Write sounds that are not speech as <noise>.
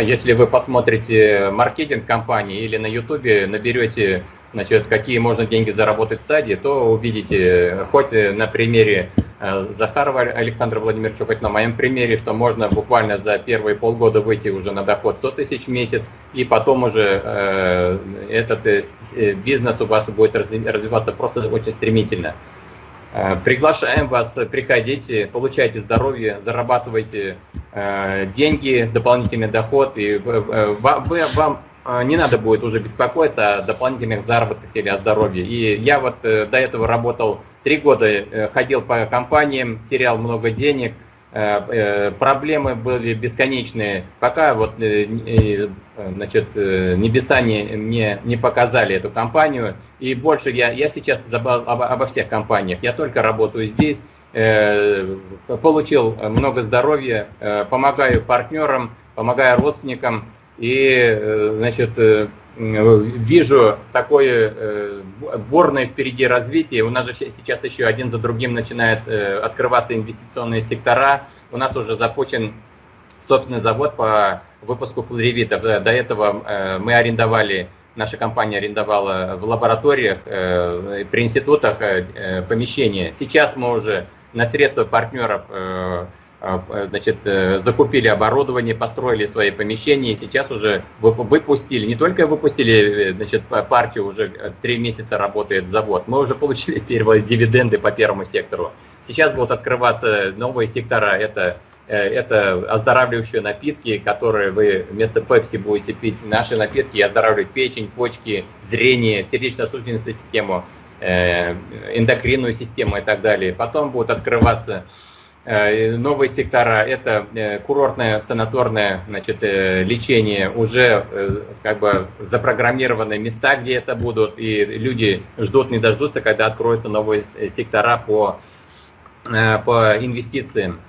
Если вы посмотрите маркетинг компании или на YouTube наберете, значит, какие можно деньги заработать в саде, то увидите, хоть на примере э, Захарова Александра Владимировича, хоть на моем примере, что можно буквально за первые полгода выйти уже на доход 100 тысяч в месяц, и потом уже э, этот э, бизнес у вас будет развиваться просто очень стремительно. Э, приглашаем вас, приходите, получайте здоровье, зарабатывайте э, деньги, дополнительный доход, и э, вам не надо будет уже беспокоиться о дополнительных заработках или о здоровье. И я вот до этого работал три года, ходил по компаниям, терял много денег, Э, э, проблемы были бесконечные, пока вот э, значит, небеса не, не, не показали эту компанию. И больше я, я сейчас забыл обо, обо всех компаниях, я только работаю здесь, получил много здоровья, помогаю партнерам, помогаю родственникам. И значит, вижу такое бурное впереди развитие. У нас же сейчас еще один за другим начинают открываться инвестиционные сектора. У нас уже запущен собственный завод по выпуску флоревитов. До этого э, мы арендовали, наша компания арендовала в лабораториях, э, при институтах э, помещения. Сейчас мы уже на средства партнеров значит, закупили оборудование, построили свои помещения, и сейчас уже выпустили, не только выпустили значит, партию, уже три месяца работает завод, мы уже получили <laughs> первые дивиденды по первому сектору. Сейчас будут открываться новые сектора, это, э, это оздоравливающие напитки, которые вы вместо пепси будете пить. Наши напитки оздоравливают печень, почки, зрение, сердечно-сосудистую систему, э, эндокринную систему и так далее. Потом будут открываться э, новые сектора, это курортное санаторное значит, лечение, уже как бы запрограммированные места, где это будут, и люди ждут, не дождутся, когда откроются новые сектора по Э, по инвестициям.